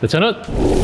네, 저는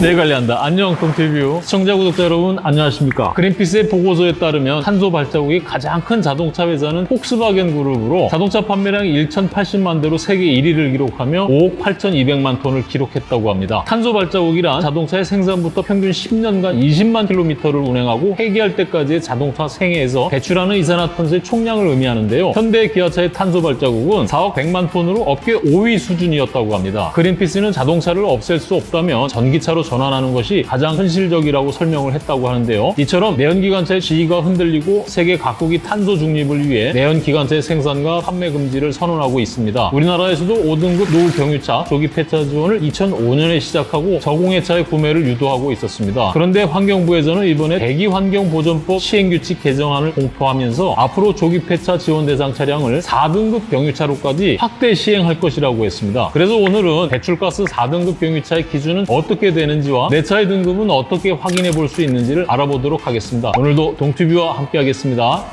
내일 관리한다. 안녕 동티뷰 시청자 구독자 여러분 안녕하십니까? 그린피스의 보고서에 따르면 탄소 발자국이 가장 큰 자동차 회사는 폭스바겐 그룹으로 자동차 판매량이 1,080만 대로 세계 1위를 기록하며 5억 8,200만 톤을 기록했다고 합니다. 탄소 발자국이란 자동차의 생산부터 평균 10년간 20만 킬로미터를 운행하고 폐기할 때까지의 자동차 생애에서 배출하는 이산화탄소의 총량을 의미하는데요. 현대 기아차의 탄소 발자국은 4억 100만 톤으로 업계 5위 수준이었다고 합니다. 그린피스는 자동차를 없앨 수 없다면 전기차로 전환하는 것이 가장 현실적이라고 설명을 했다고 하는데요. 이처럼 내연기관차의 지위가 흔들리고 세계 각국이 탄소 중립을 위해 내연기관차의 생산과 판매 금지를 선언하고 있습니다. 우리나라에서도 5등급 노후 경유차 조기 폐차 지원을 2005년에 시작하고 저공해차의 구매를 유도하고 있었습니다. 그런데 환경부에서는 이번에 대기환경보전법 시행규칙 개정안을 공포하면서 앞으로 조기 폐차 지원 대상 차량을 4등급 경유차로까지 확대 시행할 것이라고 했습니다. 그래서 오늘은 배출가스 4등급 경유차의 기준 은 어떻게 되는지와 내 차의 등급은 어떻게 확인해 볼 수 있는지를 알아보도록 하겠습니다. 오늘도 동튜뷰와 함께 하겠습니다.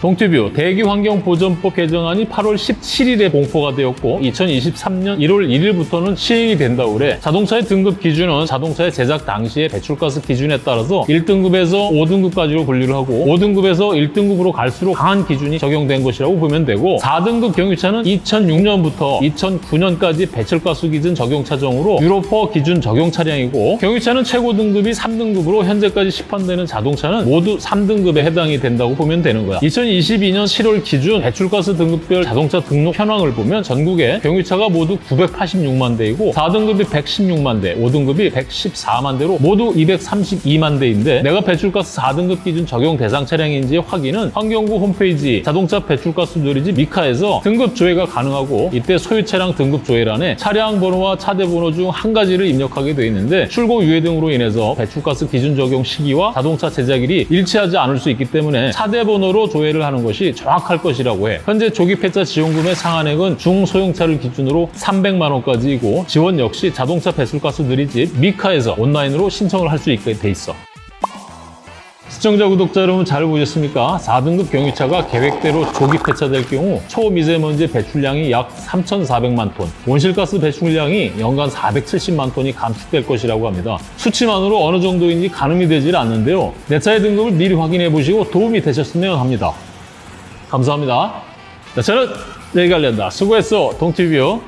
동티뷰 대기환경보전법 개정안이 8월 17일에 공포가 되었고 2023년 1월 1일부터는 시행이 된다고 그래 자동차의 등급 기준은 자동차의 제작 당시의 배출가스 기준에 따라서 1등급에서 5등급까지로 분류를 하고 5등급에서 1등급으로 갈수록 강한 기준이 적용된 것이라고 보면 되고 4등급 경유차는 2006년부터 2009년까지 배출가스 기준 적용 차종으로 유로퍼 기준 적용 차량이고 경유차는 최고 등급이 3등급으로 현재까지 시판되는 자동차는 모두 3등급에 해당이 된다고 보면 되는 거야 2022년 7월 기준 배출가스 등급별 자동차 등록 현황을 보면 전국에 경유차가 모두 986만 대이고 4등급이 116만 대, 5등급이 114만 대로 모두 232만 대인데 내가 배출가스 4등급 기준 적용 대상 차량인지 확인은 환경부 홈페이지 자동차 배출가스 누리집 MECAR에서 등급 조회가 가능하고 이때 소유 차량 등급 조회란에 차량 번호와 차대 번호 중 한 가지를 입력하게 되어 있는데 출고 유예 등으로 인해서 배출가스 기준 적용 시기와 자동차 제작일이 일치하지 않을 수 있기 때문에 차대 번호로 조회 를 하는 것이 정확할 것이라고 해. 현재 조기 폐차 지원금의 상한액은 중소형차를 기준으로 300만 원까지이고 지원 역시 자동차 배출가스 누리집 MECAR에서 온라인으로 신청을 할 수 있게 돼 있어. 시청자, 구독자 여러분 잘 보셨습니까? 4등급 경유차가 계획대로 조기 폐차될 경우 초미세먼지 배출량이 약 3,400만 톤, 온실가스 배출량이 연간 470만 톤이 감축될 것이라고 합니다. 수치만으로 어느 정도인지 가늠이 되질 않는데요. 내 차의 등급을 미리 확인해 보시고 도움이 되셨으면 합니다. 감사합니다. 자, 저는 내일 관련다. 수고했어, 동티뷰.